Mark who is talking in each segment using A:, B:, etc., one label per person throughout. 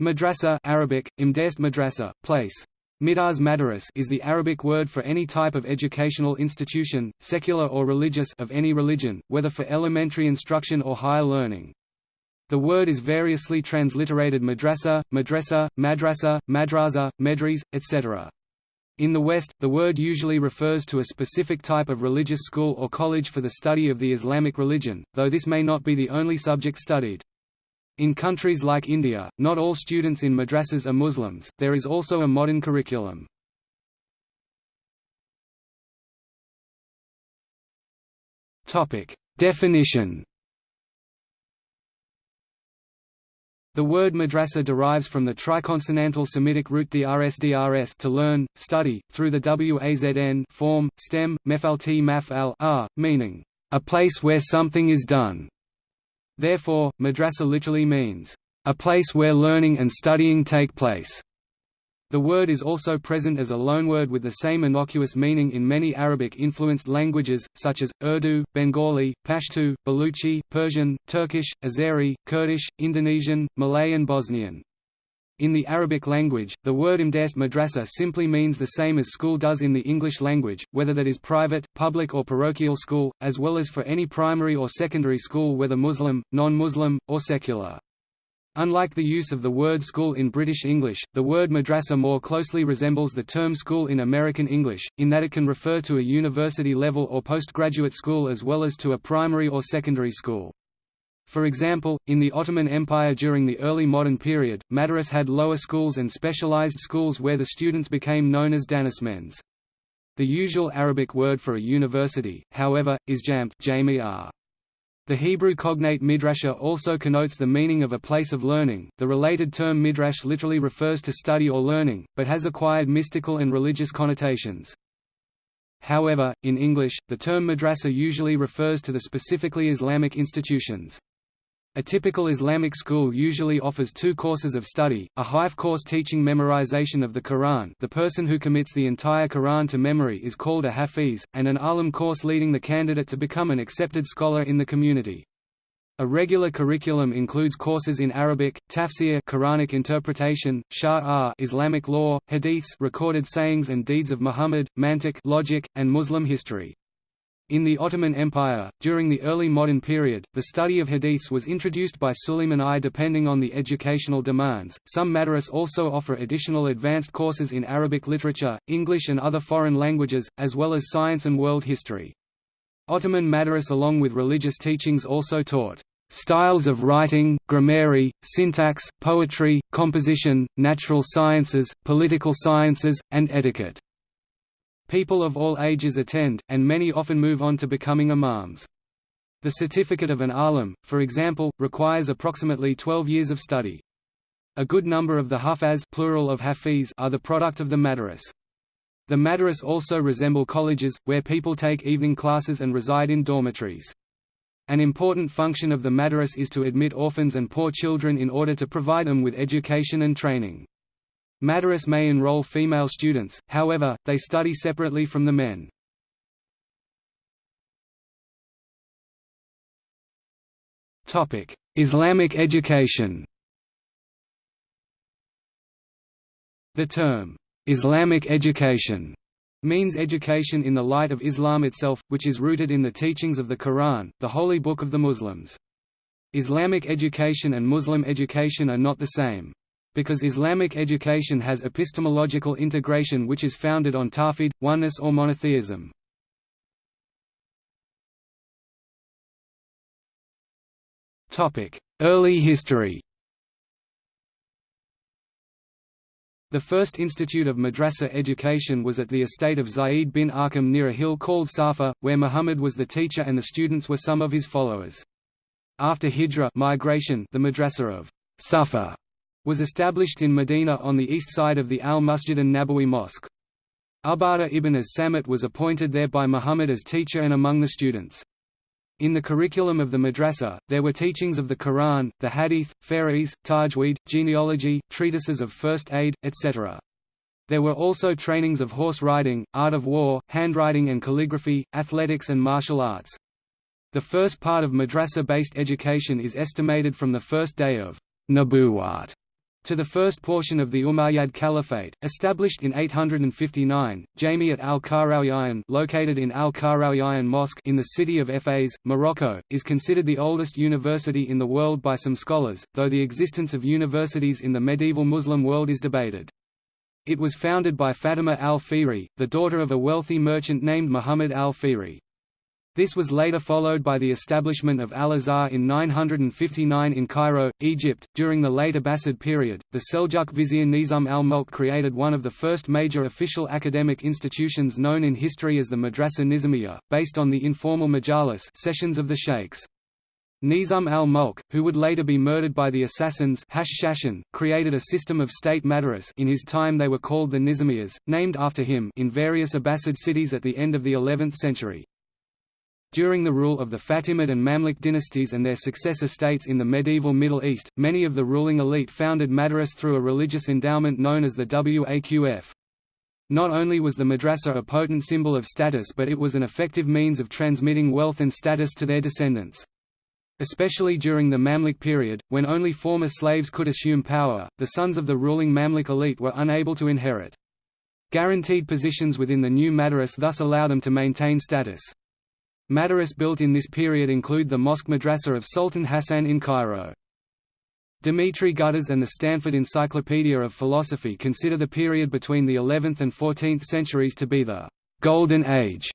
A: Madrasa Arabic, imdest madrasa, place. Midars madaris is the Arabic word for any type of educational institution, secular or religious of any religion, whether for elementary instruction or higher learning. The word is variously transliterated madrasa, madrasa, madrasa, madrasa, medres, etc. In the West, the word usually refers to a specific type of religious school or college for the study of the Islamic religion, though this may not be the only subject studied. In countries like India, not all students in madrasas are Muslims, there is also a modern curriculum. Definition The word madrasa derives from the triconsonantal Semitic root drs drs to learn, study, through the wazn form, stem, mefal t maf meaning, a place where something is done. Therefore, madrasa literally means, a place where learning and studying take place. The word is also present as a loanword with the same innocuous meaning in many Arabic-influenced languages, such as, Urdu, Bengali, Pashto, Baluchi, Persian, Turkish, Azeri, Kurdish, Indonesian, Malay and Bosnian. In the Arabic language, the word imdest madrasa simply means the same as school does in the English language, whether that is private, public or parochial school, as well as for any primary or secondary school whether Muslim, non-Muslim, or secular. Unlike the use of the word school in British English, the word madrasa more closely resembles the term school in American English, in that it can refer to a university level or postgraduate school as well as to a primary or secondary school. For example, in the Ottoman Empire during the early modern period, madaris had lower schools and specialized schools where the students became known as danishmends. The usual Arabic word for a university, however, is jamt the Hebrew cognate midrasha also connotes the meaning of a place of learning. The related term midrash literally refers to study or learning, but has acquired mystical and religious connotations. However, in English, the term madrasa usually refers to the specifically Islamic institutions. A typical Islamic school usually offers two courses of study, a Hifz course teaching memorization of the Quran the person who commits the entire Quran to memory is called a Hafiz, and an Alim course leading the candidate to become an accepted scholar in the community. A regular curriculum includes courses in Arabic, tafsir Quranic interpretation, Shar' Islamic law, hadiths recorded sayings and deeds of Muhammad, mantiq logic, and Muslim history. In the Ottoman Empire, during the early modern period, the study of hadiths was introduced by Suleiman I depending on the educational demands. Some madaris also offer additional advanced courses in Arabic literature, English and other foreign languages, as well as science and world history. Ottoman madaris along with religious teachings also taught styles of writing, grammary, syntax, poetry, composition, natural sciences, political sciences, and etiquette. People of all ages attend, and many often move on to becoming imams. The certificate of an alim, for example, requires approximately 12 years of study. A good number of the hufaz plural of hafiz are the product of the madaris. The madaris also resemble colleges, where people take evening classes and reside in dormitories. An important function of the madaris is to admit orphans and poor children in order to provide them with education and training. Madaris may enroll female students, however, they study separately from the men. Islamic education The term, "'Islamic education' means education in the light of Islam itself, which is rooted in the teachings of the Quran, the holy book of the Muslims. Islamic education and Muslim education are not the same. Because Islamic education has epistemological integration which is founded on tawhid, oneness or monotheism. Early history The first institute of madrasa education was at the estate of Zayd bin Arqam near a hill called Safa, where Muhammad was the teacher and the students were some of his followers. After Hijra migration, the madrasa of Safa was established in Medina on the east side of the Al-Masjid an-Nabawi Mosque. Ubadah ibn as-Samit was appointed there by Muhammad as teacher and among the students. In the curriculum of the madrasa, there were teachings of the Quran, the Hadith, Faris, Tajweed, genealogy, treatises of first aid, etc. There were also trainings of horse riding, art of war, handwriting and calligraphy, athletics and martial arts. The first part of madrasa-based education is estimated from the first day of Nabuwat To the first portion of the Umayyad Caliphate, established in 859, Jamiat al-Qarawiyyin located in al-Qarawiyyin Mosque in the city of Fez, Morocco, is considered the oldest university in the world by some scholars, though the existence of universities in the medieval Muslim world is debated. It was founded by Fatima al-Fihri, the daughter of a wealthy merchant named Muhammad al-Fihri. This was later followed by the establishment of Al-Azhar in 959 in Cairo, Egypt. During the late Abbasid period, the Seljuk vizier Nizam al-Mulk created one of the first major official academic institutions known in history as the Madrasa Nizamiyya, based on the informal majalis sessions of the sheikhs. Nizam al-Mulk, who would later be murdered by the assassins Hashashin, created a system of state madaris in his time they were called the Nizamiyas, named after him in various Abbasid cities at the end of the 11th century. During the rule of the Fatimid and Mamluk dynasties and their successor states in the medieval Middle East, many of the ruling elite founded madaras through a religious endowment known as the Waqf. Not only was the madrasa a potent symbol of status but it was an effective means of transmitting wealth and status to their descendants. Especially during the Mamluk period, when only former slaves could assume power, the sons of the ruling Mamluk elite were unable to inherit. Guaranteed positions within the new madaris thus allow them to maintain status. Madaris built in this period include the Mosque Madrasa of Sultan Hassan in Cairo. Dimitri Gutas and the Stanford Encyclopedia of Philosophy consider the period between the 11th and 14th centuries to be the «golden age»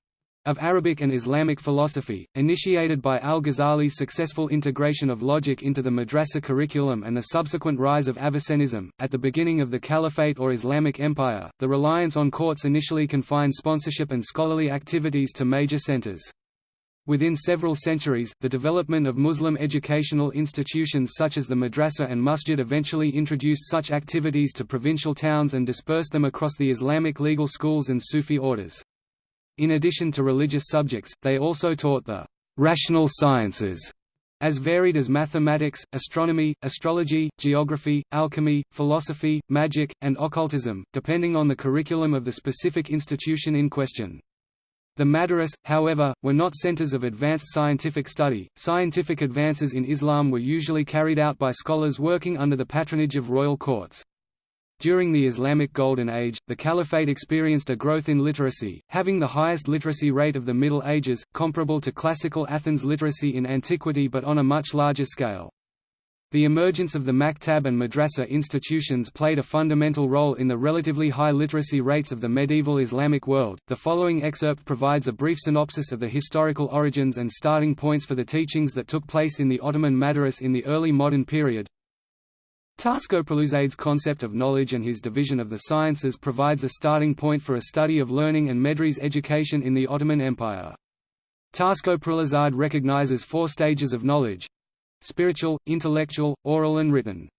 A: of Arabic and Islamic philosophy, initiated by al-Ghazali's successful integration of logic into the madrasa curriculum and the subsequent rise of Avicennism. At the beginning of the Caliphate or Islamic Empire, the reliance on courts initially confined sponsorship and scholarly activities to major centers. Within several centuries, the development of Muslim educational institutions such as the madrasa and masjid eventually introduced such activities to provincial towns and dispersed them across the Islamic legal schools and Sufi orders. In addition to religious subjects, they also taught the rational sciences, as varied as mathematics, astronomy, astrology, geography, alchemy, philosophy, magic, and occultism, depending on the curriculum of the specific institution in question. The Madaris, however, were not centers of advanced scientific study. Scientific advances in Islam were usually carried out by scholars working under the patronage of royal courts. During the Islamic Golden Age, the Caliphate experienced a growth in literacy, having the highest literacy rate of the Middle Ages, comparable to classical Athens literacy in antiquity but on a much larger scale. The emergence of the maktab and madrasa institutions played a fundamental role in the relatively high literacy rates of the medieval Islamic world. The following excerpt provides a brief synopsis of the historical origins and starting points for the teachings that took place in the Ottoman Madaris in the early modern period. Taskopraluzade's concept of knowledge and his division of the sciences provides a starting point for a study of learning and Medres education in the Ottoman Empire. Taskopraluzade recognizes four stages of knowledge, spiritual, intellectual, oral and written.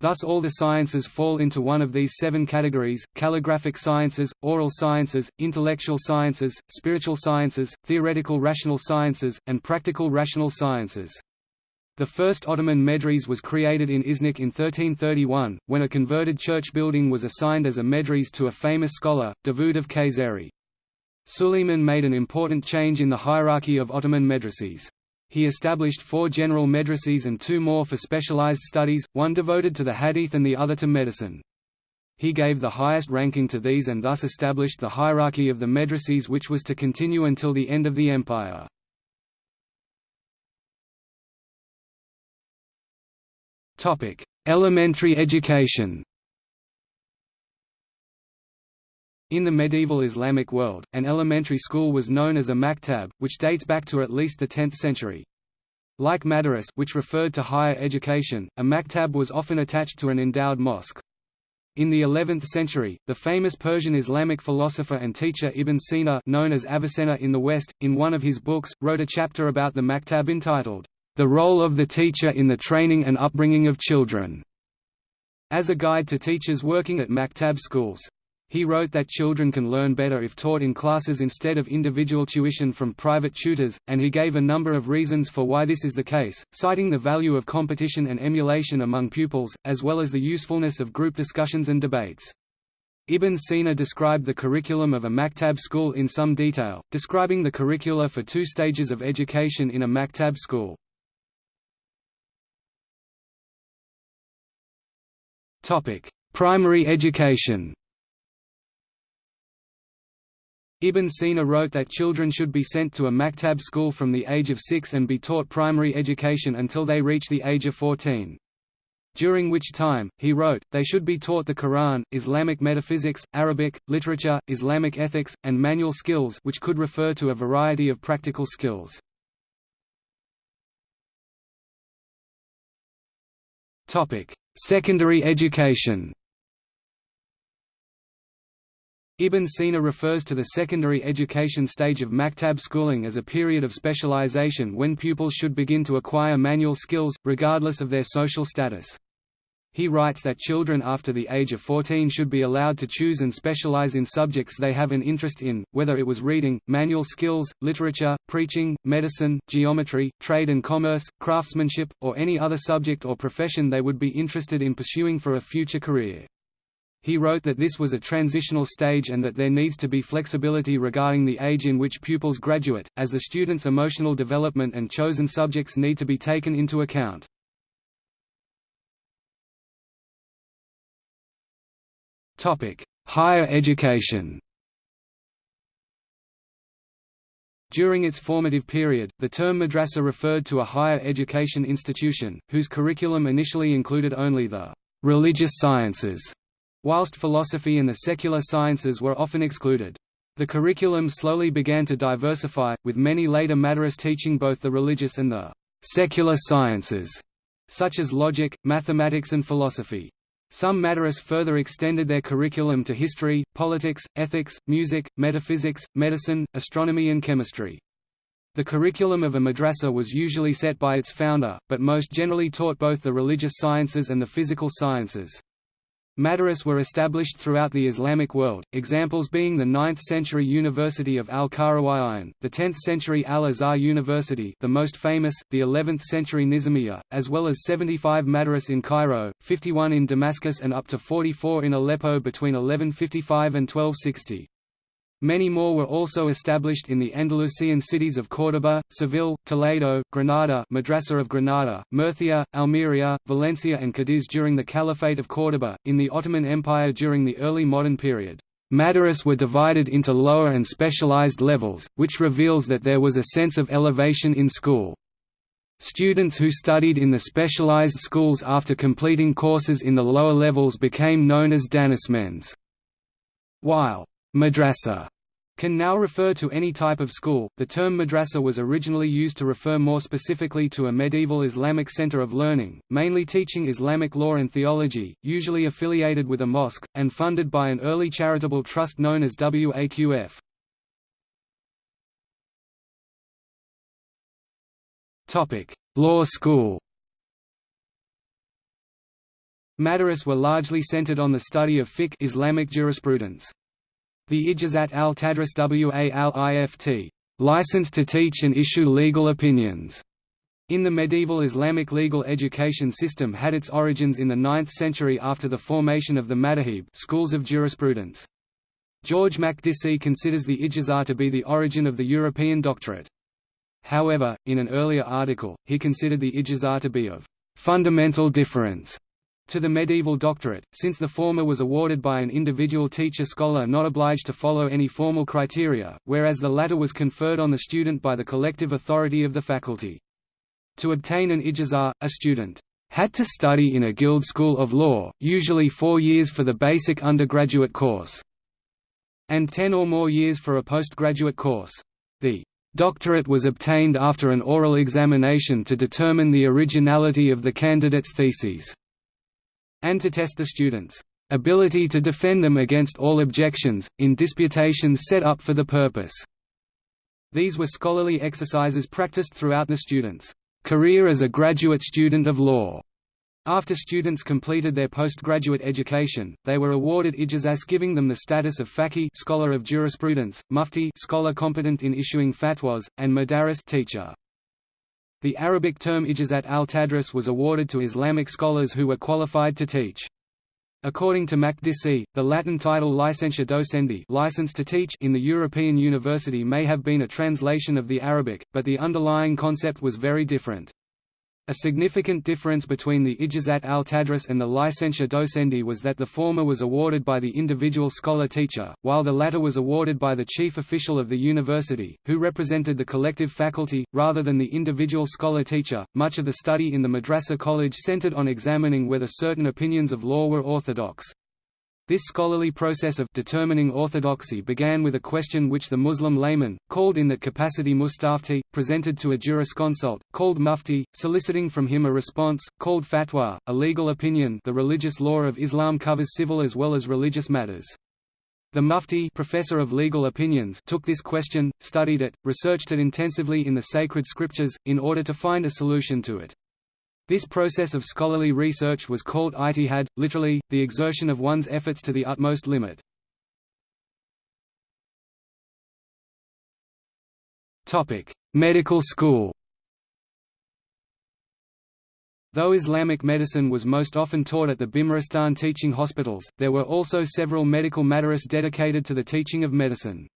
A: Thus all the sciences fall into one of these seven categories, calligraphic sciences, oral sciences, intellectual sciences, spiritual sciences, theoretical rational sciences, and practical rational sciences. The first Ottoman medres was created in Iznik in 1331, when a converted church building was assigned as a medres to a famous scholar, Davud of Kayseri. Suleiman made an important change in the hierarchy of Ottoman medreses. He established four general medreses and two more for specialized studies, one devoted to the hadith and the other to medicine. He gave the highest ranking to these and thus established the hierarchy of the medreses which was to continue until the end of the empire. Elementary education In the medieval Islamic world, an elementary school was known as a maktab, which dates back to at least the 10th century. Like madaris which referred to higher education, a maktab was often attached to an endowed mosque. In the 11th century, the famous Persian Islamic philosopher and teacher Ibn Sina known as Avicenna in the West, in one of his books, wrote a chapter about the maktab entitled, "'The Role of the Teacher in the Training and Upbringing of Children' as a guide to teachers working at maktab schools. He wrote that children can learn better if taught in classes instead of individual tuition from private tutors, and he gave a number of reasons for why this is the case, citing the value of competition and emulation among pupils, as well as the usefulness of group discussions and debates. Ibn Sina described the curriculum of a maktab school in some detail, describing the curricula for two stages of education in a maktab school. Primary education Ibn Sina wrote that children should be sent to a maktab school from the age of six and be taught primary education until they reach the age of 14. During which time, he wrote, they should be taught the Quran, Islamic metaphysics, Arabic, literature, Islamic ethics, and manual skills which could refer to a variety of practical skills. Secondary education Ibn Sina refers to the secondary education stage of maktab schooling as a period of specialization when pupils should begin to acquire manual skills, regardless of their social status. He writes that children after the age of 14 should be allowed to choose and specialize in subjects they have an interest in, whether it was reading, manual skills, literature, preaching, medicine, geometry, trade and commerce, craftsmanship, or any other subject or profession they would be interested in pursuing for a future career. He wrote that this was a transitional stage and that there needs to be flexibility regarding the age in which pupils graduate, as the student's emotional development and chosen subjects need to be taken into account. Higher education During its formative period, the term madrasa referred to a higher education institution, whose curriculum initially included only the religious sciences whilst philosophy and the secular sciences were often excluded. The curriculum slowly began to diversify, with many later madaris teaching both the religious and the secular sciences, such as logic, mathematics and philosophy. Some madaris further extended their curriculum to history, politics, ethics, music, metaphysics, medicine, astronomy and chemistry. The curriculum of a madrasa was usually set by its founder, but most generally taught both the religious sciences and the physical sciences. Madaris were established throughout the Islamic world, examples being the 9th-century University of Al-Qarawiyyin, the 10th-century Al-Azhar University the most famous, the 11th-century Nizamiya, as well as 75 madaris in Cairo, 51 in Damascus and up to 44 in Aleppo between 1155 and 1260. Many more were also established in the Andalusian cities of Córdoba, Seville, Toledo, Granada Madrasa of Granada, Murcia, Almeria, Valencia and Cadiz during the Caliphate of Córdoba, in the Ottoman Empire during the early modern period. Madaris were divided into lower and specialized levels, which reveals that there was a sense of elevation in school. Students who studied in the specialized schools after completing courses in the lower levels became known as danismens. While Madrasa can now refer to any type of school. The term madrasa was originally used to refer more specifically to a medieval Islamic center of learning, mainly teaching Islamic law and theology, usually affiliated with a mosque, and funded by an early charitable trust known as WAQF. Law School. Madaris were largely centered on the study of fiqh Islamic jurisprudence. The Ijazat al-Tadris wa al-Ift, license to teach and issue legal opinions, in the medieval Islamic legal education system had its origins in the 9th century after the formation of the Madahib schools of jurisprudence. George Makdisi considers the Ijazah to be the origin of the European doctorate. However, in an earlier article, he considered the Ijazah to be of fundamental difference to the medieval doctorate, since the former was awarded by an individual teacher-scholar not obliged to follow any formal criteria, whereas the latter was conferred on the student by the collective authority of the faculty. To obtain an ijazah, a student had to study in a guild school of law, usually four years for the basic undergraduate course, and ten or more years for a postgraduate course. The doctorate was obtained after an oral examination to determine the originality of the candidate's theses and to test the students' ability to defend them against all objections, in disputations set up for the purpose. These were scholarly exercises practiced throughout the student's career as a graduate student of law. After students completed their postgraduate education, they were awarded ijazas giving them the status of faqih scholar of jurisprudence, mufti scholar competent in issuing fatwas, and madaris teacher. The Arabic term ijazat al-tadris was awarded to Islamic scholars who were qualified to teach. According to Makdisi, the Latin title licentia docendi license to teach in the European university may have been a translation of the Arabic, but the underlying concept was very different. A significant difference between the Ijazat al-Tadris and the Licentia Docendi was that the former was awarded by the individual scholar-teacher, while the latter was awarded by the chief official of the university, who represented the collective faculty, rather than the individual scholar-teacher. Much of the study in the Madrasa college centered on examining whether certain opinions of law were orthodox. This scholarly process of determining orthodoxy began with a question which the Muslim layman, called in that capacity mustafti, presented to a jurisconsult, called mufti, soliciting from him a response, called fatwa, a legal opinion the religious law of Islam covers civil as well as religious matters. The mufti professor of legal opinions took this question, studied it, researched it intensively in the sacred scriptures, in order to find a solution to it. This process of scholarly research was called ijtihad, literally, the exertion of one's efforts to the utmost limit. Medical school Though Islamic medicine was most often taught at the Bimaristan teaching hospitals, there were also several medical madaris dedicated to the teaching of medicine.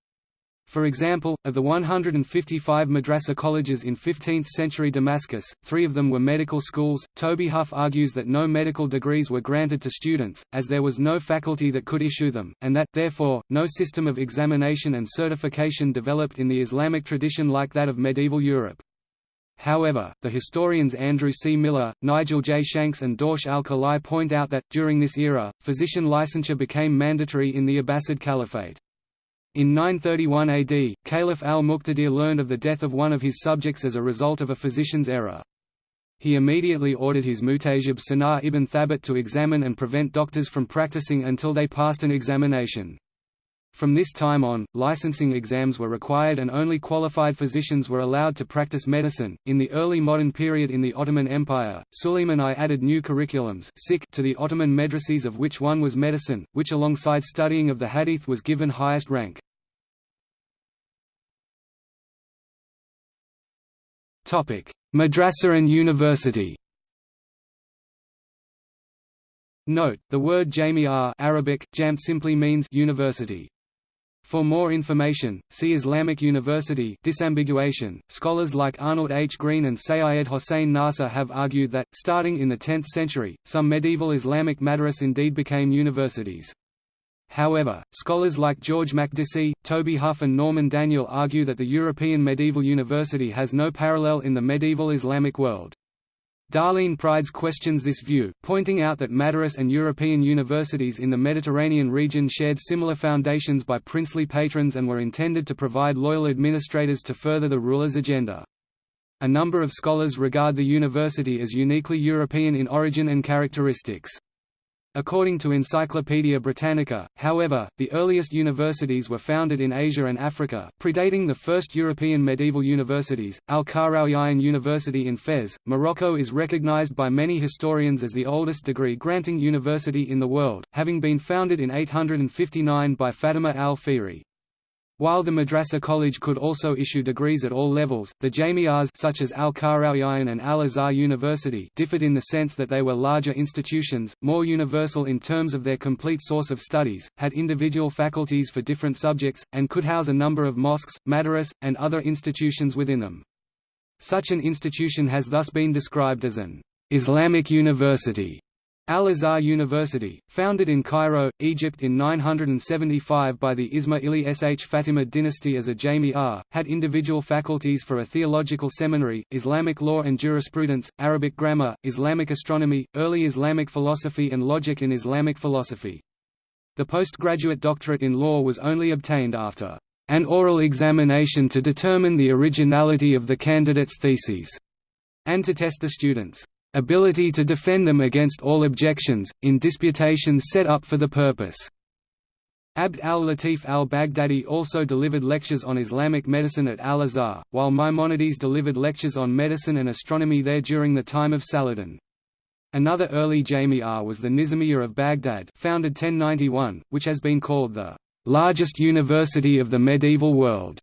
A: For example, of the 155 madrasa colleges in 15th-century Damascus, three of them were medical schools. Toby Huff argues that no medical degrees were granted to students, as there was no faculty that could issue them, and that, therefore, no system of examination and certification developed in the Islamic tradition like that of medieval Europe. However, the historians Andrew C. Miller, Nigel J. Shanks and Dorsch al-Khalai point out that, during this era, physician licensure became mandatory in the Abbasid Caliphate. In 931 AD, Caliph al-Muqtadir learned of the death of one of his subjects as a result of a physician's error. He immediately ordered his mutajib Sanar ibn Thabit to examine and prevent doctors from practicing until they passed an examination. From this time on, licensing exams were required and only qualified physicians were allowed to practice medicine. In the early modern period in the Ottoman Empire, Suleiman I added new curriculums to the Ottoman madrases of which one was medicine, which alongside studying of the hadith was given highest rank. Madrasa and university Note, the word Jami'ah Arabic, jam simply means university. For more information, see Islamic University disambiguation. Scholars like Arnold H. Green and Sayyid Hossein Nasr have argued that, starting in the 10th century, some medieval Islamic madras indeed became universities. However, scholars like George Makdisi, Toby Huff and Norman Daniel argue that the European medieval university has no parallel in the medieval Islamic world. Darleen Pryds questions this view, pointing out that Madaris and European universities in the Mediterranean region shared similar foundations by princely patrons and were intended to provide loyal administrators to further the ruler's agenda. A number of scholars regard the university as uniquely European in origin and characteristics. According to Encyclopaedia Britannica, however, the earliest universities were founded in Asia and Africa, predating the first European medieval universities. Al Qarawiyyin University in Fez, Morocco is recognized by many historians as the oldest degree-granting university in the world, having been founded in 859 by Fatima al-Fihri. While the Madrasa College could also issue degrees at all levels, the Jami'ahs such as Al-Qarawiyyin and Al-Azhar University differed in the sense that they were larger institutions, more universal in terms of their complete source of studies, had individual faculties for different subjects, and could house a number of mosques, madaris, and other institutions within them. Such an institution has thus been described as an Islamic university Al-Azhar University, founded in Cairo, Egypt in 975 by the Ismaili Sh Fatimid dynasty as a Jami'ah, had individual faculties for a theological seminary, Islamic law and jurisprudence, Arabic grammar, Islamic astronomy, early Islamic philosophy and logic in Islamic philosophy. The postgraduate doctorate in law was only obtained after an oral examination to determine the originality of the candidate's theses, and to test the students' ability to defend them against all objections, in disputations set up for the purpose. Abd al-Latif al-Baghdadi also delivered lectures on Islamic medicine at Al-Azhar, while Maimonides delivered lectures on medicine and astronomy there during the time of Saladin. Another early Jami'ah was the Nizamiya of Baghdad founded 1091, which has been called the largest university of the medieval world.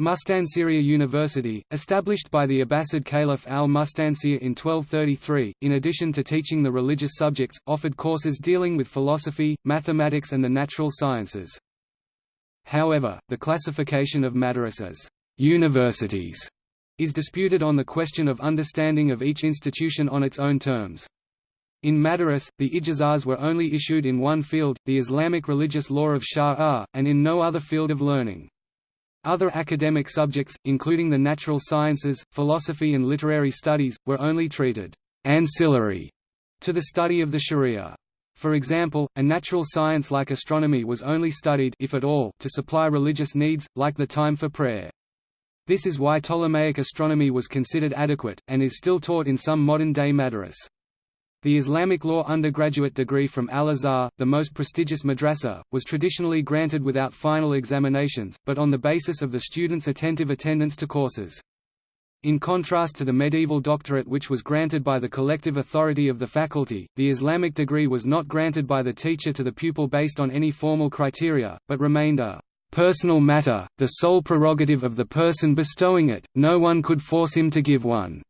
A: Mustansiriya University, established by the Abbasid Caliph al-Mustansir in 1233, in addition to teaching the religious subjects, offered courses dealing with philosophy, mathematics and the natural sciences. However, the classification of madrasas universities is disputed on the question of understanding of each institution on its own terms. In Madaris, the ijazahs were only issued in one field, the Islamic religious law of Shari'ah, and in no other field of learning. Other academic subjects, including the natural sciences, philosophy and literary studies, were only treated ancillary to the study of the Sharia. For example, a natural science like astronomy was only studied if at all, to supply religious needs, like the time for prayer. This is why Ptolemaic astronomy was considered adequate, and is still taught in some modern-day madaris. The Islamic law undergraduate degree from Al-Azhar, the most prestigious madrasa, was traditionally granted without final examinations, but on the basis of the student's attentive attendance to courses. In contrast to the medieval doctorate which was granted by the collective authority of the faculty, the Islamic degree was not granted by the teacher to the pupil based on any formal criteria, but remained a personal matter, the sole prerogative of the person bestowing it, no one could force him to give one.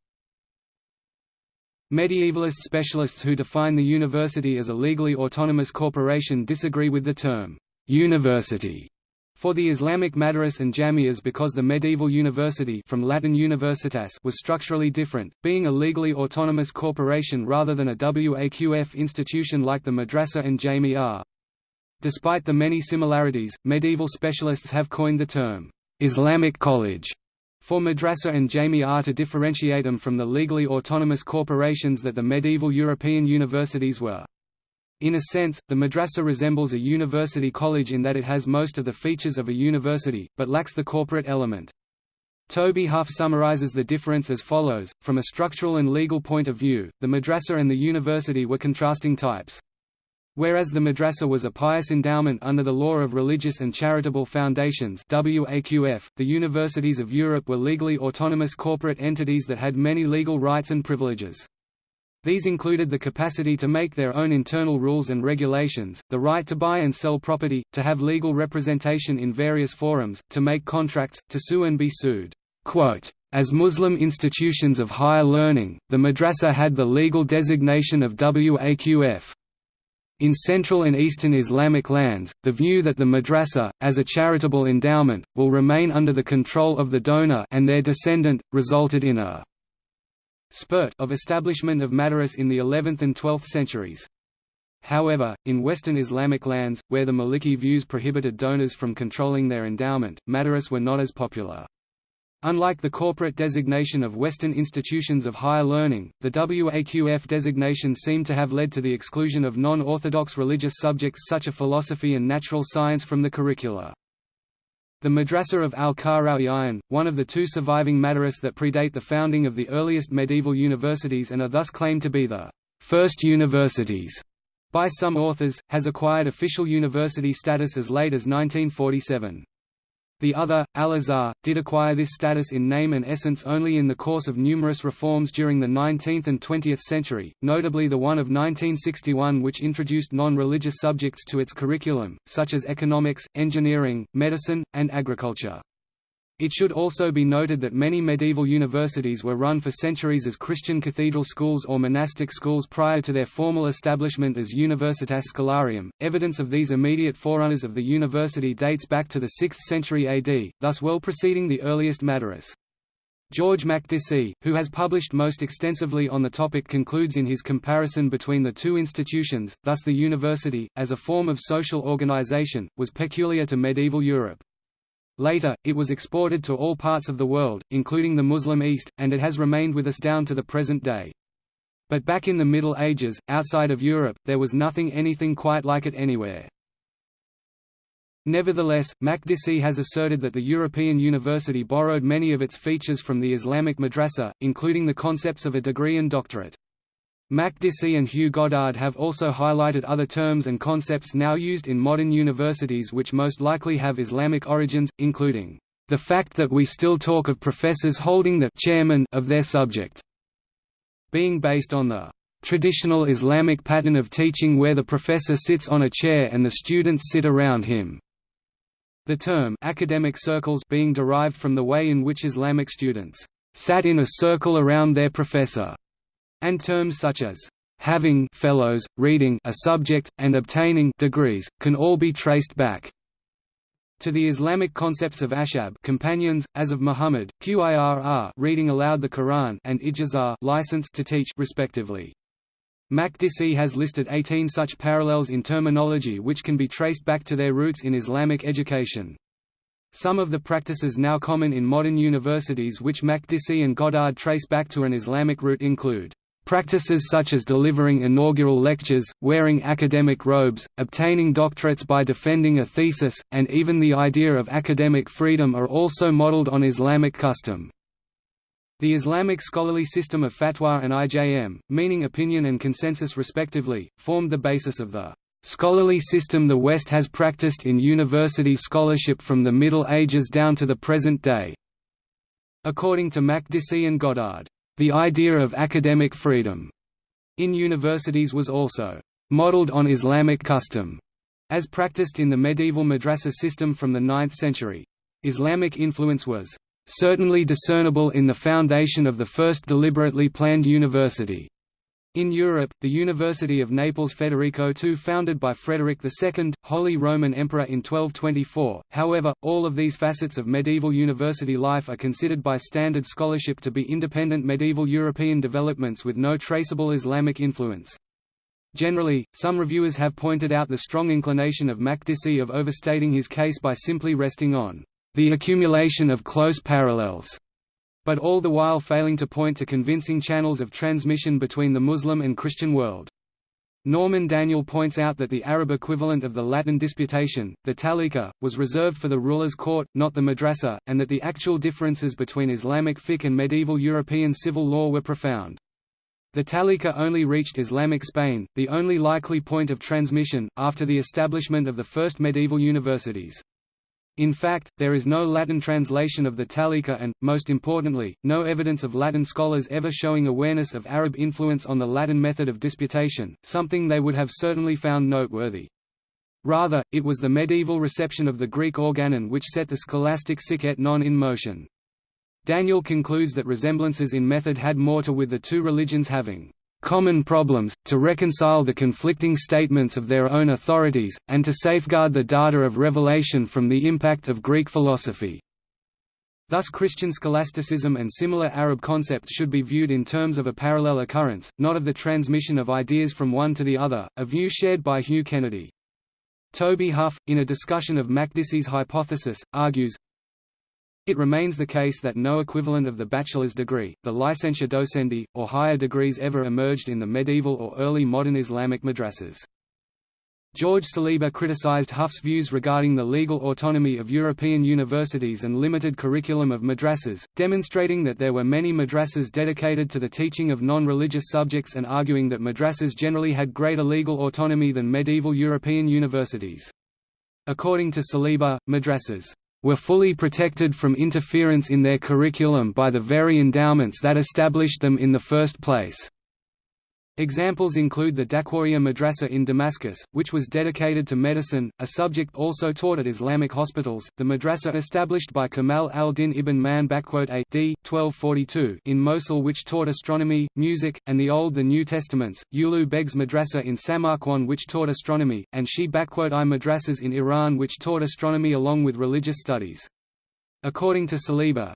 A: Medievalist specialists who define the university as a legally autonomous corporation disagree with the term, university, for the Islamic madaris and jamias because the medieval university from Latin universitas was structurally different, being a legally autonomous corporation rather than a waqf institution like the madrasa and jamia. Despite the many similarities, medieval specialists have coined the term, Islamic college, for madrasa and jami'ah to differentiate them from the legally autonomous corporations that the medieval European universities were. In a sense, the madrasa resembles a university college in that it has most of the features of a university, but lacks the corporate element. Toby Huff summarizes the difference as follows, from a structural and legal point of view, the madrasa and the university were contrasting types. Whereas the madrasa was a pious endowment under the law of religious and charitable foundations WAQF, the universities of Europe were legally autonomous corporate entities that had many legal rights and privileges. These included the capacity to make their own internal rules and regulations, the right to buy and sell property, to have legal representation in various forums, to make contracts, to sue and be sued. Quote, as Muslim institutions of higher learning, the madrasa had the legal designation of WAQF. In Central and Eastern Islamic lands, the view that the madrasa, as a charitable endowment, will remain under the control of the donor and their descendant, resulted in a spurt of establishment of madaris in the 11th and 12th centuries. However, in Western Islamic lands, where the Maliki views prohibited donors from controlling their endowment, madaris were not as popular. Unlike the corporate designation of Western institutions of higher learning, the WAQF designation seemed to have led to the exclusion of non-orthodox religious subjects such as philosophy and natural science from the curricula. The Madrasa of al-Qarawiyyin, one of the two surviving madaris that predate the founding of the earliest medieval universities and are thus claimed to be the first universities by some authors, has acquired official university status as late as 1947. The other, Al-Azhar, did acquire this status in name and essence only in the course of numerous reforms during the 19th and 20th century, notably the one of 1961 which introduced non-religious subjects to its curriculum, such as economics, engineering, medicine, and agriculture. It should also be noted that many medieval universities were run for centuries as Christian cathedral schools or monastic schools prior to their formal establishment as Universitas Scholarium. Evidence of these immediate forerunners of the university dates back to the 6th century AD, thus well preceding the earliest Madaris. George Makdisi, who has published most extensively on the topic concludes in his comparison between the two institutions, thus the university, as a form of social organization, was peculiar to medieval Europe. Later, it was exported to all parts of the world, including the Muslim East, and it has remained with us down to the present day. But back in the Middle Ages, outside of Europe, there was nothing anything quite like it anywhere. Nevertheless, Makdisi has asserted that the European university borrowed many of its features from the Islamic madrasa, including the concepts of a degree and doctorate. Makdisi and Hugh Goddard have also highlighted other terms and concepts now used in modern universities which most likely have Islamic origins, including, "...the fact that we still talk of professors holding the chairman of their subject," being based on the traditional Islamic pattern of teaching where the professor sits on a chair and the students sit around him. The term academic circles being derived from the way in which Islamic students sat in a circle around their professor and terms such as having fellows, reading a subject, and obtaining degrees, can all be traced back To the Islamic concepts of ashab companions, as of Muhammad, Qirr reading aloud the Quran and ijazah license to teach respectively. Makdisi has listed 18 such parallels in terminology which can be traced back to their roots in Islamic education. Some of the practices now common in modern universities which Makdisi and Goddard trace back to an Islamic root include Practices such as delivering inaugural lectures, wearing academic robes, obtaining doctorates by defending a thesis, and even the idea of academic freedom are also modeled on Islamic custom. The Islamic scholarly system of fatwa and IJM, meaning opinion and consensus respectively, formed the basis of the scholarly system the West has practiced in university scholarship from the Middle Ages down to the present day. According to Makdisi and Goddard, the idea of academic freedom in universities was also modeled on Islamic custom, as practiced in the medieval madrasa system from the 9th century. Islamic influence was certainly discernible in the foundation of the first deliberately planned university, in Europe, the University of Naples Federico II founded by Frederick II, Holy Roman Emperor in 1224, however, all of these facets of medieval university life are considered by standard scholarship to be independent medieval European developments with no traceable Islamic influence. Generally, some reviewers have pointed out the strong inclination of Makdisi of overstating his case by simply resting on the accumulation of close parallels but all the while failing to point to convincing channels of transmission between the Muslim and Christian world. Norman Daniel points out that the Arab equivalent of the Latin disputation, the talika, was reserved for the ruler's court, not the madrasa, and that the actual differences between Islamic fiqh and medieval European civil law were profound. The talika only reached Islamic Spain, the only likely point of transmission, after the establishment of the first medieval universities. In fact, there is no Latin translation of the Talika and, most importantly, no evidence of Latin scholars ever showing awareness of Arab influence on the Latin method of disputation, something they would have certainly found noteworthy. Rather, it was the medieval reception of the Greek organon which set the scholastic sic et non in motion. Daniel concludes that resemblances in method had more to with the two religions having common problems, to reconcile the conflicting statements of their own authorities, and to safeguard the data of revelation from the impact of Greek philosophy. Thus Christian scholasticism and similar Arab concepts should be viewed in terms of a parallel occurrence, not of the transmission of ideas from one to the other, a view shared by Hugh Kennedy. Toby Huff, in a discussion of Makdisi's hypothesis, argues, it remains the case that no equivalent of the bachelor's degree, the licentia docendi, or higher degrees ever emerged in the medieval or early modern Islamic madrasas. George Saliba criticized Huff's views regarding the legal autonomy of European universities and limited curriculum of madrasas, demonstrating that there were many madrasas dedicated to the teaching of non-religious subjects and arguing that madrasas generally had greater legal autonomy than medieval European universities. According to Saliba, madrasas were fully protected from interference in their curriculum by the very endowments that established them in the first place. Examples include the Dakwariya Madrasa in Damascus, which was dedicated to medicine, a subject also taught at Islamic hospitals, the madrasa established by Kamal al-Din ibn Man a d. 1242 in Mosul which taught astronomy, music, and the Old the New Testaments, Ulugh Beg's Madrasa in Samarkand which taught astronomy, and Shi I madrasas in Iran which taught astronomy along with religious studies. According to Saliba,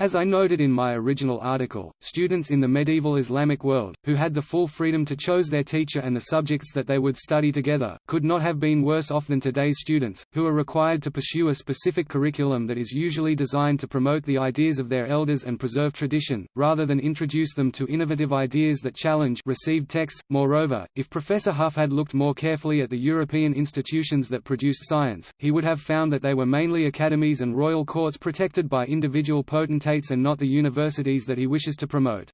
A: as I noted in my original article, students in the medieval Islamic world, who had the full freedom to choose their teacher and the subjects that they would study together, could not have been worse off than today's students, who are required to pursue a specific curriculum that is usually designed to promote the ideas of their elders and preserve tradition, rather than introduce them to innovative ideas that challenge received texts. Moreover, if Professor Huff had looked more carefully at the European institutions that produced science, he would have found that they were mainly academies and royal courts protected by individual potentates and not the universities that he wishes to promote.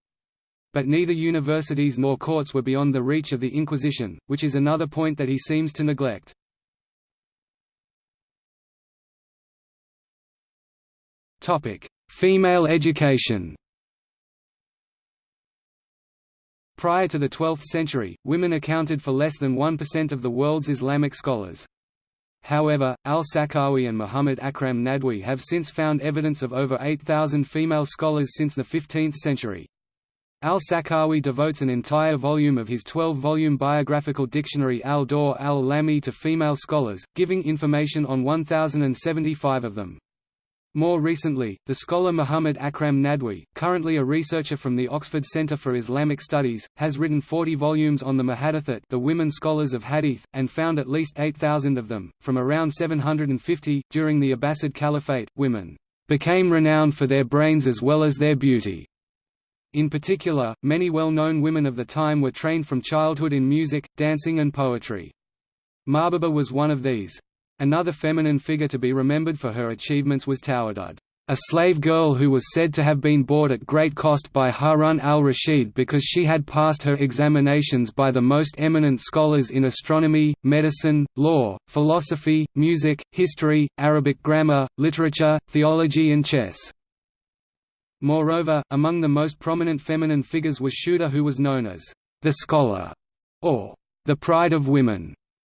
A: But neither universities nor courts were beyond the reach of the Inquisition, which is another point that he seems to neglect. Female education Prior to the 12th century, women accounted for less than 1% of the world's Islamic scholars. However, al-Sakhawi and Muhammad Akram Nadwi have since found evidence of over 8,000 female scholars since the 15th century. Al-Sakhawi devotes an entire volume of his 12-volume biographical dictionary al-Dawr al-Lami to female scholars, giving information on 1,075 of them. More recently, the scholar Muhammad Akram Nadwi, currently a researcher from the Oxford Centre for Islamic Studies, has written 40 volumes on the Muhaddithat the women scholars of Hadith, and found at least 8,000 of them. From around 750, during the Abbasid Caliphate, women became renowned for their brains as well as their beauty. In particular, many well-known women of the time were trained from childhood in music, dancing and poetry. Mahbuba was one of these. Another feminine figure to be remembered for her achievements was Tawaddud, a slave girl who was said to have been bought at great cost by Harun al-Rashid because she had passed her examinations by the most eminent scholars in astronomy, medicine, law, philosophy, music, history, Arabic grammar, literature, theology and chess. Moreover, among the most prominent feminine figures was Shuhda who was known as the scholar, or the pride of women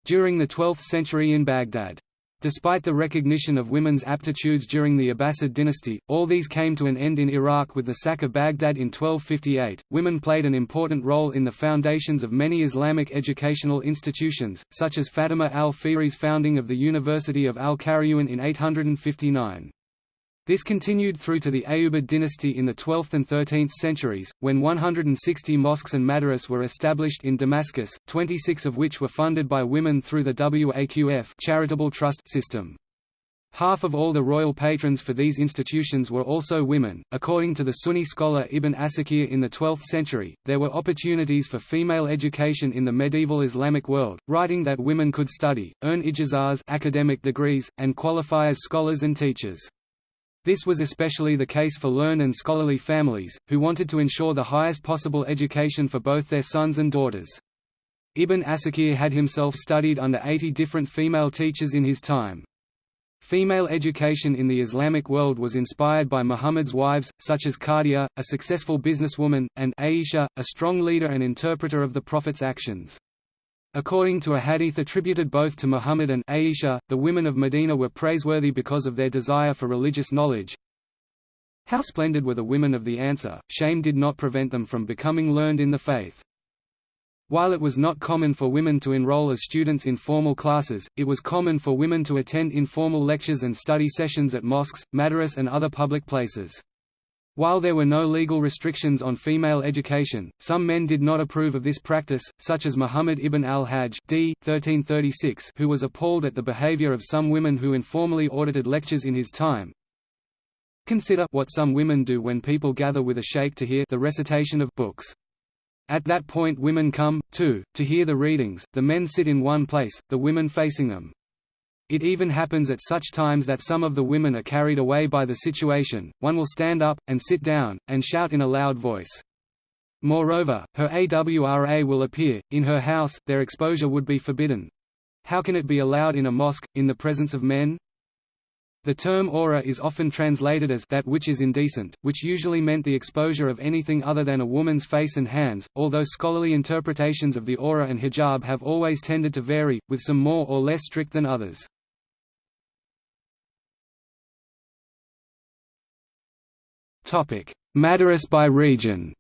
A: during the 12th century in Baghdad. Despite the recognition of women's aptitudes during the Abbasid dynasty, all these came to an end in Iraq with the sack of Baghdad in 1258. Women played an important role in the foundations of many Islamic educational institutions, such as Fatima al-Fihri's founding of the University of al-Qarawiyyin in 859. This continued through to the Ayyubid dynasty in the 12th and 13th centuries, when 160 mosques and madaris were established in Damascus, 26 of which were funded by women through the Waqf charitable trust system. Half of all the royal patrons for these institutions were also women. According to the Sunni scholar Ibn Asakir in the 12th century, there were opportunities for female education in the medieval Islamic world, writing that women could study, earn ijazahs academic degrees, and qualify as scholars and teachers. This was especially the case for learned and scholarly families, who wanted to ensure the highest possible education for both their sons and daughters. Ibn Asakir had himself studied under 80 different female teachers in his time. Female education in the Islamic world was inspired by Muhammad's wives, such as Khadija, a successful businesswoman, and Aisha, a strong leader and interpreter of the Prophet's actions. According to a hadith attributed both to Muhammad and Aisha, the women of Medina were praiseworthy because of their desire for religious knowledge. How splendid were the women of the Ansar, shame did not prevent them from becoming learned in the faith. While it was not common for women to enroll as students in formal classes, it was common for women to attend informal lectures and study sessions at mosques, madaris and other public places. While there were no legal restrictions on female education, some men did not approve of this practice, such as Muhammad ibn al-Hajj d. 1336 who was appalled at the behavior of some women who informally audited lectures in his time. Consider what some women do when people gather with a sheikh to hear the recitation of books. At that point women come, too, to hear the readings, the men sit in one place, the women facing them. It even happens at such times that some of the women are carried away by the situation, one will stand up, and sit down, and shout in a loud voice. Moreover, her AWRA will appear, in her house, their exposure would be forbidden. How can it be allowed in a mosque, in the presence of men? The term aura is often translated as that which is indecent, which usually meant the exposure of anything other than a woman's face and hands, although scholarly interpretations of the aura and hijab have always tended to vary, with some more or less strict than others. Madaris by region.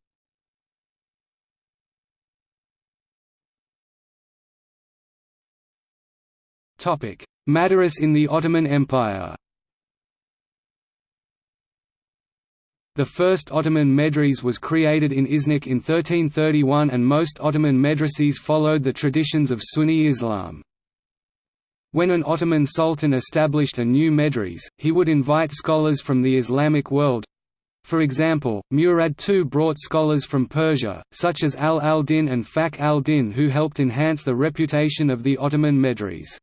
A: Madaris in the Ottoman Empire. The first Ottoman medrese was created in Iznik in 1331 and most Ottoman medreses followed the traditions of Sunni Islam. When an Ottoman sultan established a new medrese, he would invite scholars from the Islamic world, for example, Murad II brought scholars from Persia, such as Al al-Din and Fakhr al-Din who helped enhance the reputation of the Ottoman Medrese.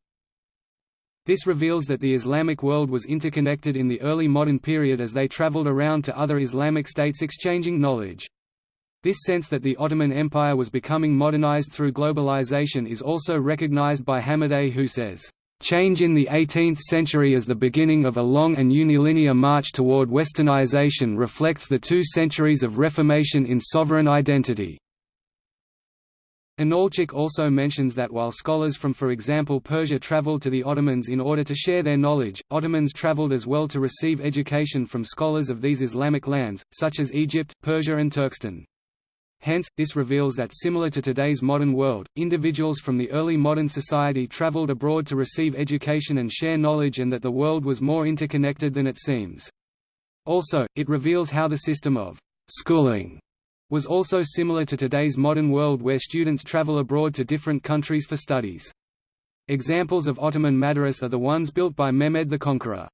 A: This reveals that the Islamic world was interconnected in the early modern period as they traveled around to other Islamic states exchanging knowledge. This sense that the Ottoman Empire was becoming modernized through globalization is also recognized by Hamadeh who says, Change in the 18th century as the beginning of a long and unilinear march toward westernization reflects the two centuries of reformation in sovereign identity. Inalcik also mentions that while scholars from for example Persia traveled to the Ottomans in order to share their knowledge, Ottomans traveled as well to receive education from scholars of these Islamic lands, such as Egypt, Persia and Turkestan. Hence, this reveals that similar to today's modern world, individuals from the early modern society traveled abroad to receive education and share knowledge and that the world was more interconnected than it seems. Also, it reveals how the system of schooling was also similar to today's modern world where students travel abroad to different countries for studies. Examples of Ottoman madaris are the ones built by Mehmed the Conqueror.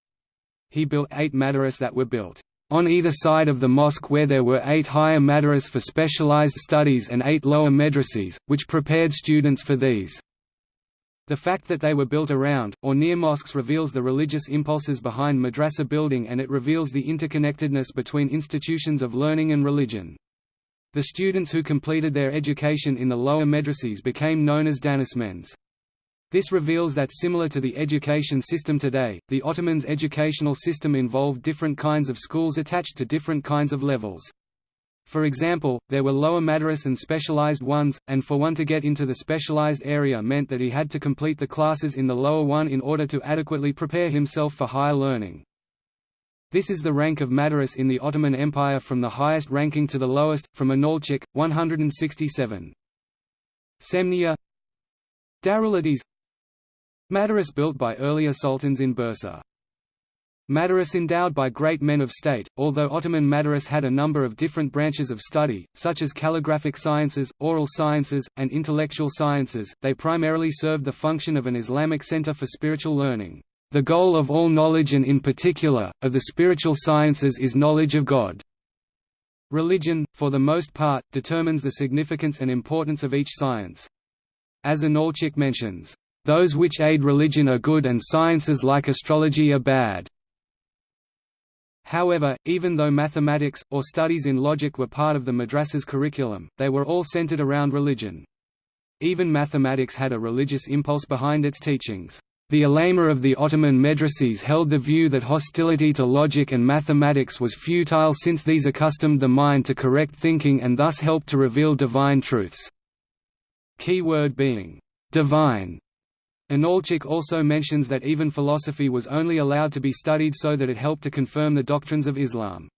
A: He built eight madaris that were built on either side of the mosque where there were eight higher madaris for specialized studies and eight lower madrases, which prepared students for these. The fact that they were built around, or near mosques reveals the religious impulses behind madrasa building and it reveals the interconnectedness between institutions of learning and religion. The students who completed their education in the lower madrases became known as danismends. This reveals that similar to the education system today, the Ottomans' educational system involved different kinds of schools attached to different kinds of levels. For example, there were lower madaris and specialized ones, and for one to get into the specialized area meant that he had to complete the classes in the lower one in order to adequately prepare himself for higher learning. This is the rank of Madaris in the Ottoman Empire from the highest ranking to the lowest, from Inalcik, 167. Semniye Darulhadis Madaris built by earlier sultans in Bursa. Madaris endowed by great men of state, although Ottoman Madaris had a number of different branches of study, such as calligraphic sciences, oral sciences, and intellectual sciences, they primarily served the function of an Islamic center for spiritual learning. The goal of all knowledge and in particular, of the spiritual sciences is knowledge of God. Religion, for the most part, determines the significance and importance of each science. As Inalcik mentions, "...those which aid religion are good and sciences like astrology are bad." However, even though mathematics, or studies in logic were part of the madrasa's curriculum, they were all centered around religion. Even mathematics had a religious impulse behind its teachings. The ulama of the Ottoman Medrases held the view that hostility to logic and mathematics was futile since these accustomed the mind to correct thinking and thus helped to reveal divine truths. Key word being, divine. Inalcik also mentions that even philosophy was only allowed to be studied so that it helped to confirm the doctrines of Islam.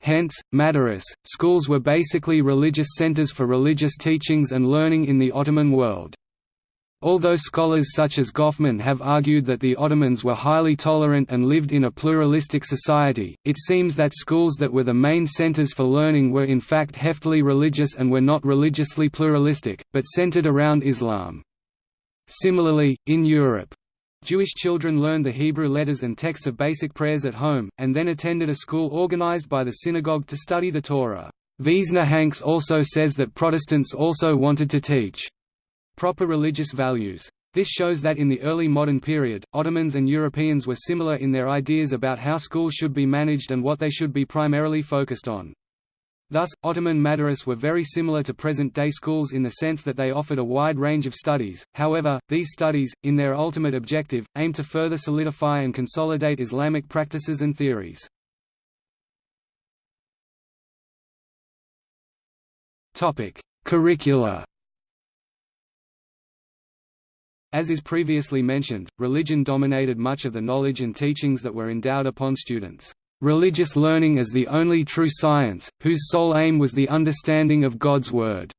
A: Hence, madaris, schools were basically religious centers for religious teachings and learning in the Ottoman world. Although scholars such as Goffman have argued that the Ottomans were highly tolerant and lived in a pluralistic society, it seems that schools that were the main centers for learning were in fact heftily religious and were not religiously pluralistic, but centered around Islam. Similarly, in Europe, Jewish children learned the Hebrew letters and texts of basic prayers at home, and then attended a school organized by the synagogue to study the Torah. Wiesner Hanks also says that Protestants also wanted to teach proper religious values. This shows that in the early modern period, Ottomans and Europeans were similar in their ideas about how schools should be managed and what they should be primarily focused on. Thus, Ottoman madaris were very similar to present-day schools in the sense that they offered a wide range of studies, however, these studies, in their ultimate objective, aim to further solidify and consolidate Islamic practices and theories. Curricula As is previously mentioned, religion dominated much of the knowledge and teachings that were endowed upon students. Religious learning as the only true science, whose sole aim was the understanding of God's Word.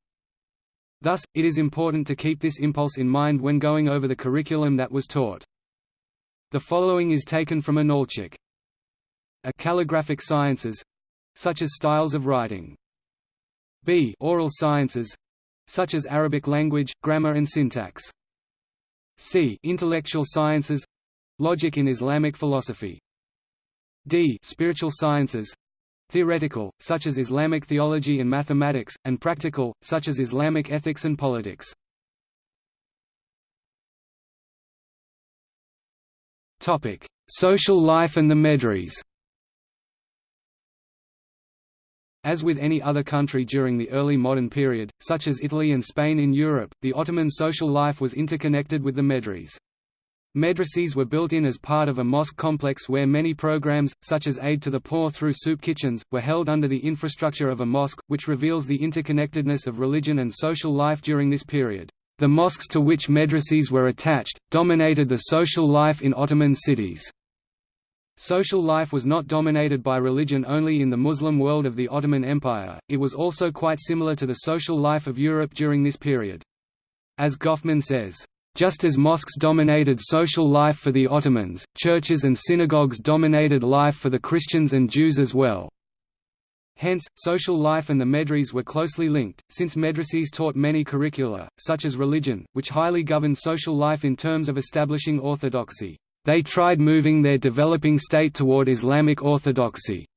A: Thus, it is important to keep this impulse in mind when going over the curriculum that was taught. The following is taken from Inalcik. A calligraphic sciences such as styles of writing. B. Oral sciences such as Arabic language, grammar and syntax. C. Intellectual sciences Logic in Islamic philosophy. D. Spiritual sciences Theoretical, such as Islamic theology and mathematics, and practical, such as Islamic ethics and politics. Social life and the Medres As with any other country during the early modern period, such as Italy and Spain in Europe, the Ottoman social life was interconnected with the medres. Madrases were built in as part of a mosque complex where many programs, such as aid to the poor through soup kitchens, were held under the infrastructure of a mosque, which reveals the interconnectedness of religion and social life during this period. The mosques to which madrases were attached, dominated the social life in Ottoman cities. Social life was not dominated by religion only in the Muslim world of the Ottoman Empire, it was also quite similar to the social life of Europe during this period. As Goffman says, just as mosques dominated social life for the Ottomans, churches and synagogues dominated life for the Christians and Jews as well. Hence, social life and the medres were closely linked, since medreses taught many curricula, such as religion, which highly governed social life in terms of establishing orthodoxy. They tried moving their developing state toward Islamic orthodoxy.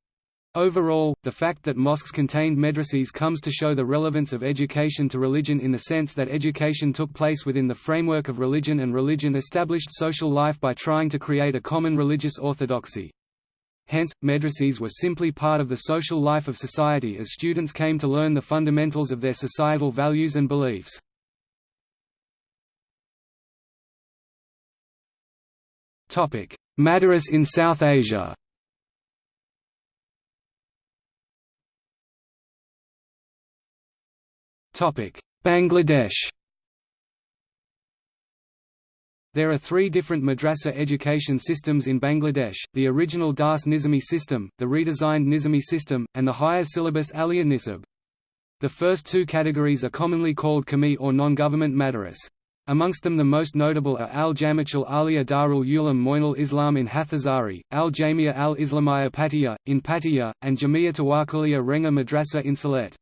A: Overall, the fact that mosques contained medreses comes to show the relevance of education to religion in the sense that education took place within the framework of religion and religion established social life by trying to create a common religious orthodoxy. Hence, medreses were simply part of the social life of society as students came to learn the fundamentals of their societal values and beliefs. Madaris in South Asia Bangladesh there are three different madrasa education systems in Bangladesh, the original Das Nizami system, the redesigned Nizami system, and the higher syllabus Aliyah Nisab. The first two categories are commonly called Qawmi or non-government madaris. Amongst them the most notable are Al-Jami'ah Aliyah Darul Uloom Moinul Islam in Hathazari, Al-Jamia al-Islamiyah Patiya, in Patiya, and Jamia Tawakuliya Renga Madrasa in Sylhet.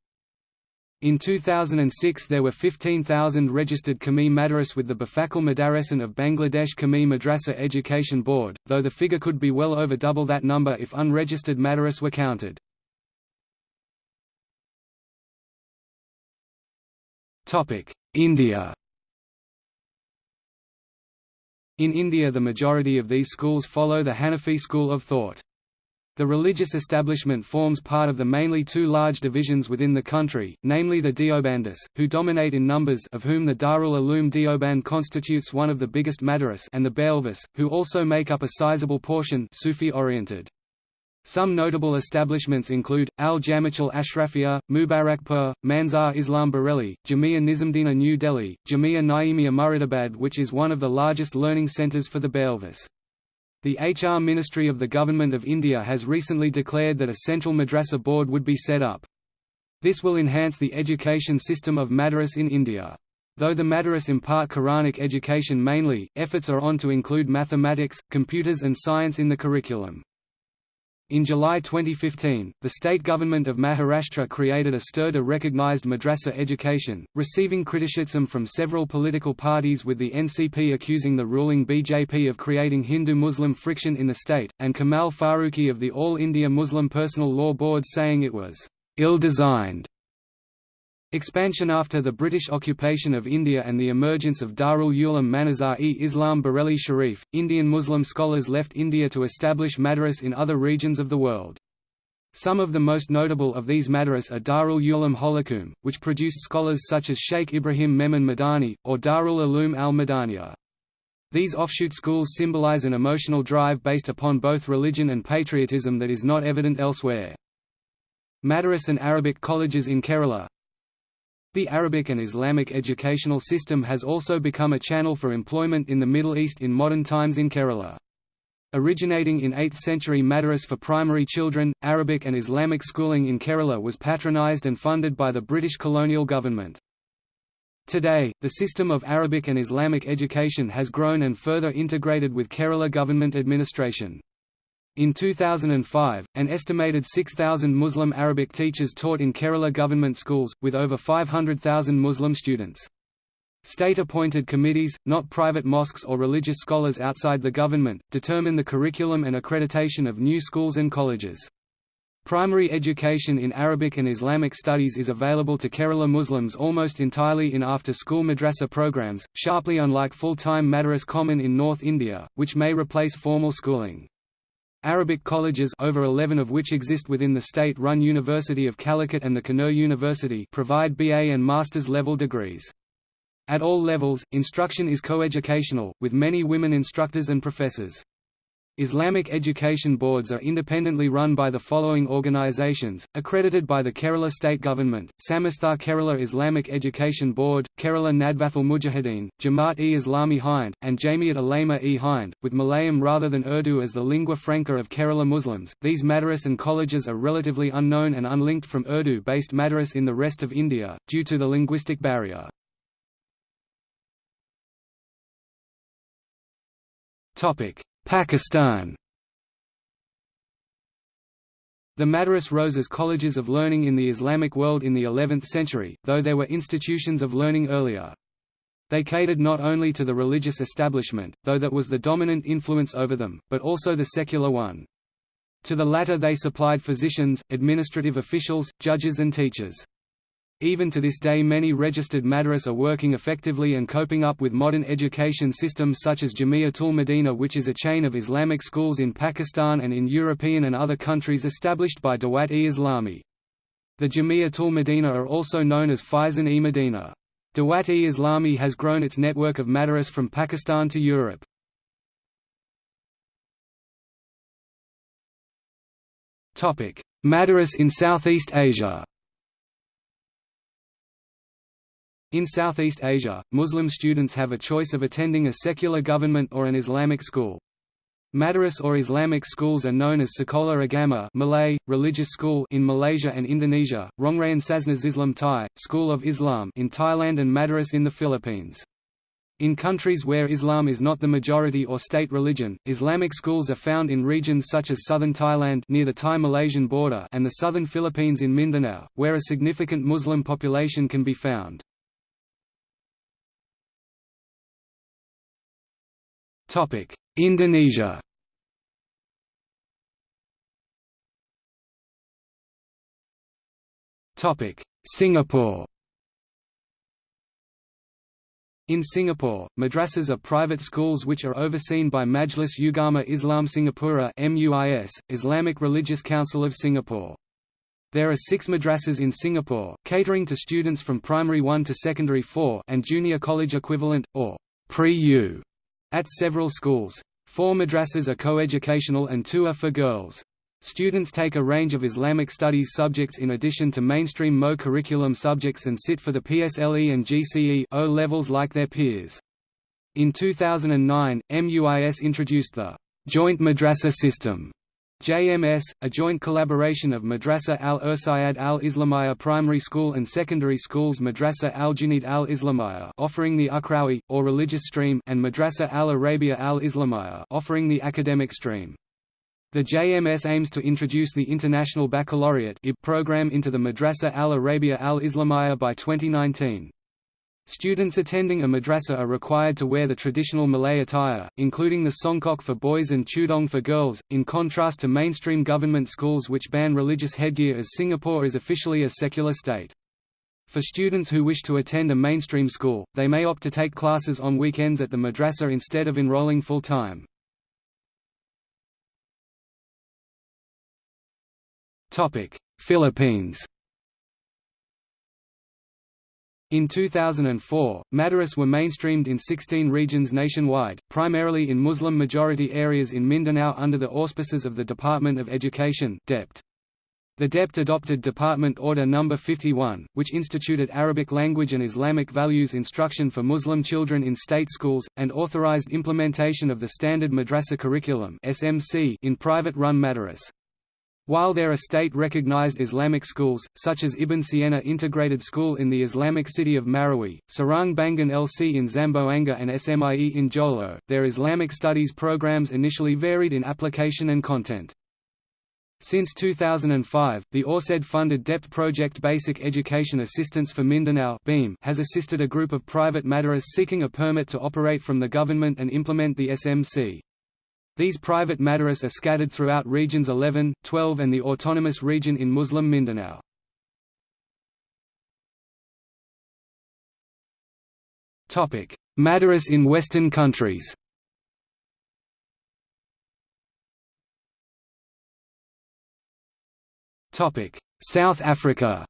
A: In 2006 there were 15,000 registered Qawmi Madaris with the Bafakal Madarasan of Bangladesh Qawmi Madrasa Education Board, though the figure could be well over double that number if unregistered Madaris were counted. India In India the majority of these schools follow the Hanafi school of thought. The religious establishment forms part of the mainly two large divisions within the country, namely the Deobandis, who dominate in numbers of whom the Darul Uloom Deoband constitutes one of the biggest madaris and the Barelvis, who also make up a sizable portion Sufi-oriented. Some notable establishments include, Al-Jami'ah Ashrafiyah, Mubarakpur, Manzar Islam Bareilly, Jamia Nizamdina New Delhi, Jamia Naimia Muradabad which is one of the largest learning centres for the Barelvis. The HR Ministry of the Government of India has recently declared that a central madrasa board would be set up. This will enhance the education system of madaris in India. Though the madaris impart Quranic education mainly, efforts are on to include mathematics, computers and science in the curriculum. In July 2015, the state government of Maharashtra created a stirda recognized madrasa education, receiving criticism from several political parties with the NCP accusing the ruling BJP of creating Hindu-Muslim friction in the state, and Kamal Farooqi of the All India Muslim Personal Law Board saying it was ill-designed. Expansion After the British occupation of India and the emergence of Darul Uloom Manazar-e-Islam Bareilly Sharif, Indian Muslim scholars left India to establish madaris in other regions of the world. Some of the most notable of these madaris are Darul Uloom Holcombe, which produced scholars such as Sheikh Ibrahim Memon Madani, or Darul Uloom al-Madaniya. These offshoot schools symbolize an emotional drive based upon both religion and patriotism that is not evident elsewhere. Madaris and Arabic colleges in Kerala, the Arabic and Islamic educational system has also become a channel for employment in the Middle East in modern times in Kerala. Originating in 8th century Madaris for primary children, Arabic and Islamic schooling in Kerala was patronized and funded by the British colonial government. Today, the system of Arabic and Islamic education has grown and further integrated with Kerala government administration. In 2005, an estimated 6,000 Muslim Arabic teachers taught in Kerala government schools, with over 500,000 Muslim students. State-appointed committees, not private mosques or religious scholars outside the government, determine the curriculum and accreditation of new schools and colleges. Primary education in Arabic and Islamic studies is available to Kerala Muslims almost entirely in after-school madrasa programs, sharply unlike full-time madaris common in North India, which may replace formal schooling. Arabic colleges over 11 of which exist within the state-run University of Calicut and the Kannur University provide BA and master's level degrees. At all levels, instruction is coeducational, with many women instructors and professors. Islamic education boards are independently run by the following organizations, accredited by the Kerala state government, Samastha Kerala Islamic Education Board, Kerala Nadwatul Mujahideen, Jamaat-e-Islami Hind, and Jamiat Ulema-e Hind, with Malayalam rather than Urdu as the lingua franca of Kerala Muslims. These madaris and colleges are relatively unknown and unlinked from Urdu-based madaris in the rest of India, due to the linguistic barrier. Pakistan The Madaris rose as colleges of learning in the Islamic world in the 11th century, though there were institutions of learning earlier. They catered not only to the religious establishment, though that was the dominant influence over them, but also the secular one. To the latter they supplied physicians, administrative officials, judges and teachers. Even to this day many registered madras are working effectively and coping up with modern education systems such as Jamiatul Medina which is a chain of Islamic schools in Pakistan and in European and other countries established by Dawat-e-Islami. The Jamiatul Medina are also known as Faizan-e Medina. Dawat-e-Islami has grown its network of madras from Pakistan to Europe. Madras in Southeast Asia In Southeast Asia, Muslim students have a choice of attending a secular government or an Islamic school. Madaris or Islamic schools are known as Sekolah Agama Malay, religious school in Malaysia and Indonesia, Rongrayan Sasnas Islam Thai, School of Islam in Thailand and Madaris in the Philippines. In countries where Islam is not the majority or state religion, Islamic schools are found in regions such as southern Thailand near the Thai-Malaysian border and the southern Philippines in Mindanao, where a significant Muslim population can be found. Topic: Indonesia. Topic: Singapore. In Singapore, madrasas are private schools which are overseen by Majlis Ugama Islam Singapura (MUIS), Islamic Religious Council of Singapore. There are six madrasas in Singapore, catering to students from primary 1 to secondary 4 and junior college equivalent, or pre-U at several schools. Four madrasas are coeducational and two are for girls. Students take a range of Islamic studies subjects in addition to mainstream MO curriculum subjects and sit for the PSLE and GCE O levels like their peers. In 2009, MUIS introduced the Joint Madrasa System JMS, a joint collaboration of Madrasa al-Irsyad al-Islamiyah primary school and secondary schools Madrasa al-Junaid al-Islamiyah offering the Ukhrawi, or religious stream and Madrasa al-Arabia al-Islamiyah offering the academic stream. The JMS aims to introduce the International Baccalaureate program into the Madrasa al-Arabia al-Islamiyah by 2019. Students attending a madrasa are required to wear the traditional Malay attire, including the songkok for boys and tudong for girls, in contrast to mainstream government schools which ban religious headgear as Singapore is officially a secular state. For students who wish to attend a mainstream school, they may opt to take classes on weekends at the madrasa instead of enrolling full-time. Philippines in 2004, Madaris were mainstreamed in 16 regions nationwide, primarily in Muslim-majority areas in Mindanao under the auspices of the Department of Education. The DEPT adopted Department Order No. 51, which instituted Arabic language and Islamic values instruction for Muslim children in state schools, and authorized implementation of the Standard Madrasa Curriculum in private-run madaris. While there are state-recognized Islamic schools, such as Ibn Sina Integrated School in the Islamic city of Marawi, Sarang Bangun LC in Zamboanga and SMIE in Jolo, their Islamic studies programs initially varied in application and content. Since 2005, the AusAID-funded DEPT project Basic Education Assistance for Mindanao (BEAM), has assisted a group of private madaris seeking a permit to operate from the government and implement the SMC. These private madaris are scattered throughout regions 11, 12 and the autonomous region in Muslim Mindanao. Madaris in Western countries. South Africa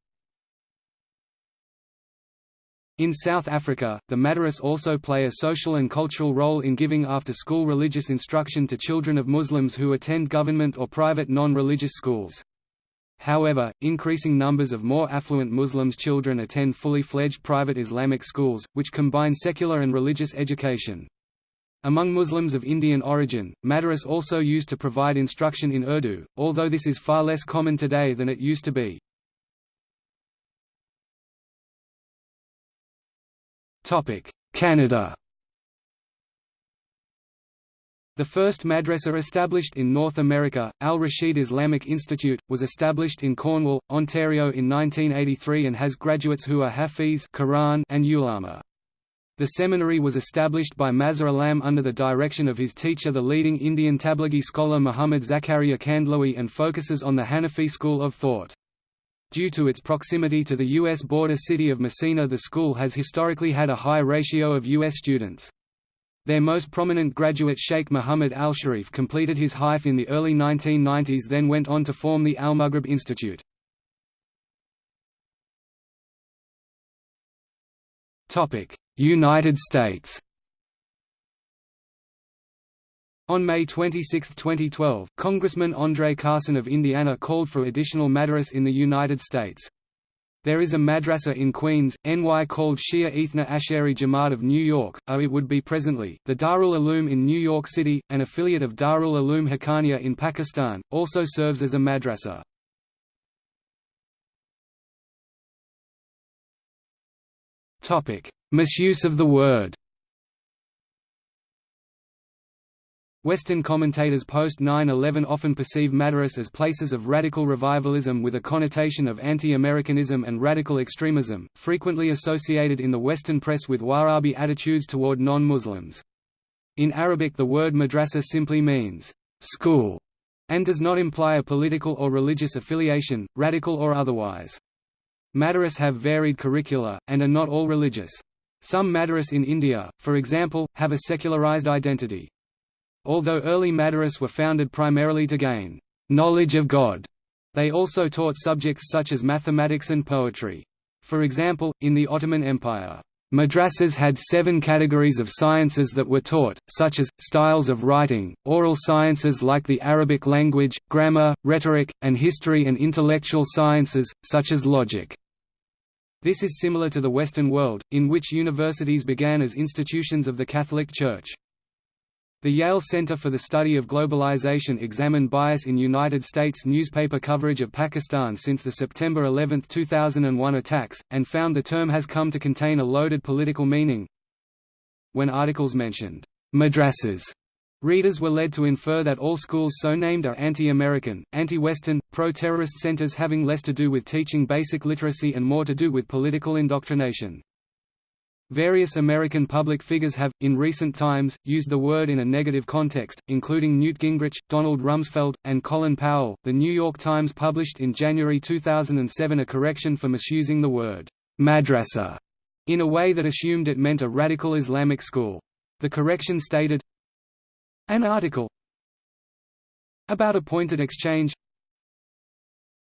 A: In South Africa, the Madaris also play a social and cultural role in giving after-school religious instruction to children of Muslims who attend government or private non-religious schools. However, increasing numbers of more affluent Muslims children attend fully fledged private Islamic schools, which combine secular and religious education. Among Muslims of Indian origin, Madaris also used to provide instruction in Urdu, although this is far less common today than it used to be. Canada The first madrasa established in North America, Al-Rashid Islamic Institute, was established in Cornwall, Ontario in 1983 and has graduates who are Hafiz Quran and Ulama. The seminary was established by Mazhar Alam under the direction of his teacher the leading Indian Tablighi scholar Muhammad Zakaria Kandhlawi and focuses on the Hanafi school of thought. Due to its proximity to the U.S. border city of Massena the school has historically had a high ratio of U.S. students. Their most prominent graduate Sheikh Muhammad al-Sharif completed his Haif in the early 1990s then went on to form the Al-Maghrib Institute. United States On May 26, 2012, Congressman Andre Carson of Indiana called for additional madaris in the United States. There is a madrasa in Queens, NY called Shia Ithna Asheri Jamaat of New York, or it would be presently, the Darul Uloom in New York City, an affiliate of Darul Uloom Haqqaniya in Pakistan, also serves as a madrasa. Misuse of the word Western commentators post 9-11 often perceive Madaris as places of radical revivalism with a connotation of anti-Americanism and radical extremism, frequently associated in the Western press with Wahhabi attitudes toward non-Muslims. In Arabic the word madrasa simply means, school, and does not imply a political or religious affiliation, radical or otherwise. Madaris have varied curricula, and are not all religious. Some Madaris in India, for example, have a secularized identity. Although early Madaris were founded primarily to gain knowledge of God, they also taught subjects such as mathematics and poetry. For example, in the Ottoman Empire, Madrasas had seven categories of sciences that were taught, such as, styles of writing, oral sciences like the Arabic language, grammar, rhetoric, and history and intellectual sciences, such as logic. This is similar to the Western world, in which universities began as institutions of the Catholic Church. The Yale Center for the Study of Globalization examined bias in United States newspaper coverage of Pakistan since the September 11, 2001 attacks, and found the term has come to contain a loaded political meaning. When articles mentioned madrasas, readers were led to infer that all schools so named are anti-American, anti-Western, pro-terrorist centers having less to do with teaching basic literacy and more to do with political indoctrination. Various American public figures have, in recent times, used the word in a negative context, including Newt Gingrich, Donald Rumsfeld, and Colin Powell. The New York Times published in January 2007 a correction for misusing the word madrasa in a way that assumed it meant a radical Islamic school. The correction stated, An article about a pointed exchange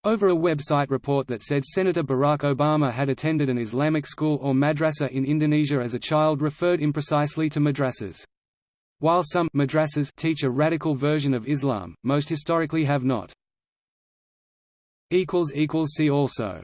A: over a website report that said Senator Barack Obama had attended an Islamic school or madrasa in Indonesia as a child referred imprecisely to madrasas. While some madrasas teach a radical version of Islam, most historically have not. See also